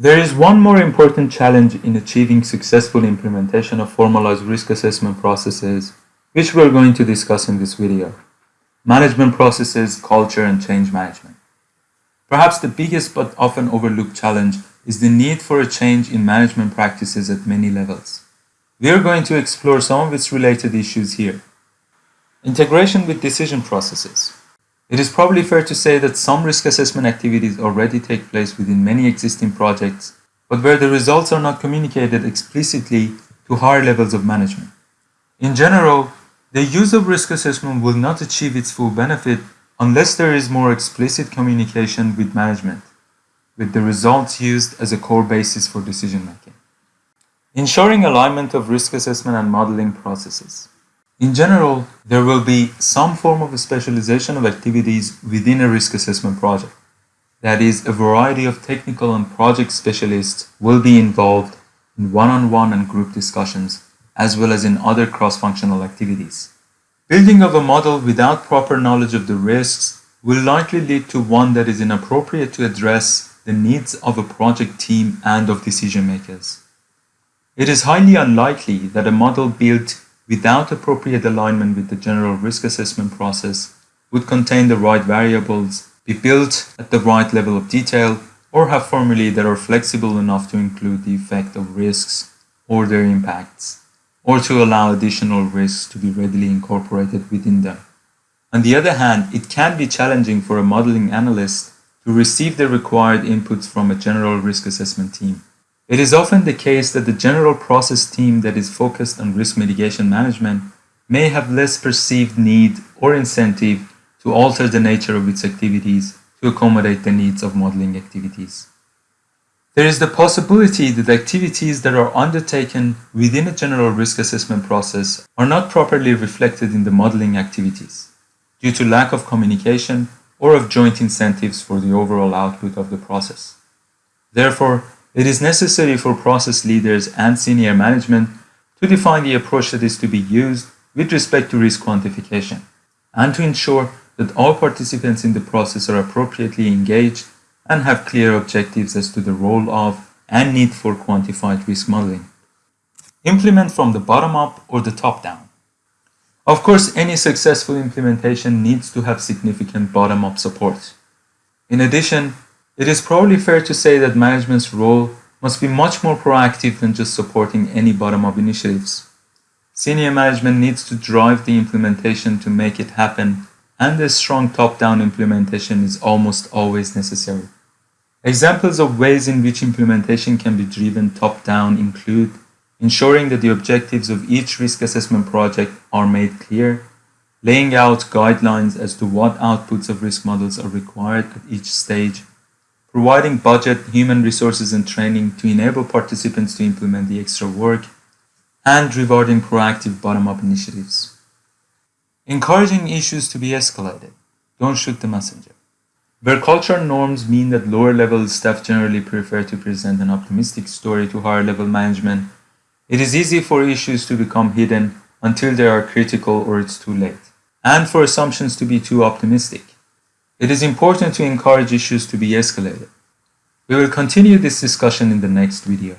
There is one more important challenge in achieving successful implementation of formalized risk assessment processes, which we're going to discuss in this video. Management processes, culture, and change management. Perhaps the biggest but often overlooked challenge is the need for a change in management practices at many levels. We are going to explore some of its related issues here. Integration with decision processes. It is probably fair to say that some risk assessment activities already take place within many existing projects, but where the results are not communicated explicitly to higher levels of management. In general, the use of risk assessment will not achieve its full benefit unless there is more explicit communication with management, with the results used as a core basis for decision making. Ensuring alignment of risk assessment and modeling processes. In general, there will be some form of a specialization of activities within a risk assessment project. That is, a variety of technical and project specialists will be involved in one-on-one -on -one and group discussions, as well as in other cross-functional activities. Building of a model without proper knowledge of the risks will likely lead to one that is inappropriate to address the needs of a project team and of decision makers. It is highly unlikely that a model built without appropriate alignment with the general risk assessment process would contain the right variables, be built at the right level of detail, or have formulae that are flexible enough to include the effect of risks or their impacts, or to allow additional risks to be readily incorporated within them. On the other hand, it can be challenging for a modeling analyst to receive the required inputs from a general risk assessment team. It is often the case that the general process team that is focused on risk mitigation management may have less perceived need or incentive to alter the nature of its activities to accommodate the needs of modeling activities. There is the possibility that activities that are undertaken within a general risk assessment process are not properly reflected in the modeling activities due to lack of communication or of joint incentives for the overall output of the process. Therefore, it is necessary for process leaders and senior management to define the approach that is to be used with respect to risk quantification and to ensure that all participants in the process are appropriately engaged and have clear objectives as to the role of and need for quantified risk modeling. Implement from the bottom up or the top down. Of course, any successful implementation needs to have significant bottom up support. In addition, it is probably fair to say that management's role must be much more proactive than just supporting any bottom-up initiatives. Senior management needs to drive the implementation to make it happen, and a strong top-down implementation is almost always necessary. Examples of ways in which implementation can be driven top-down include ensuring that the objectives of each risk assessment project are made clear, laying out guidelines as to what outputs of risk models are required at each stage, providing budget, human resources and training to enable participants to implement the extra work, and rewarding proactive bottom-up initiatives. Encouraging issues to be escalated. Don't shoot the messenger. Where culture norms mean that lower level staff generally prefer to present an optimistic story to higher level management, it is easy for issues to become hidden until they are critical or it's too late, and for assumptions to be too optimistic. It is important to encourage issues to be escalated. We will continue this discussion in the next video.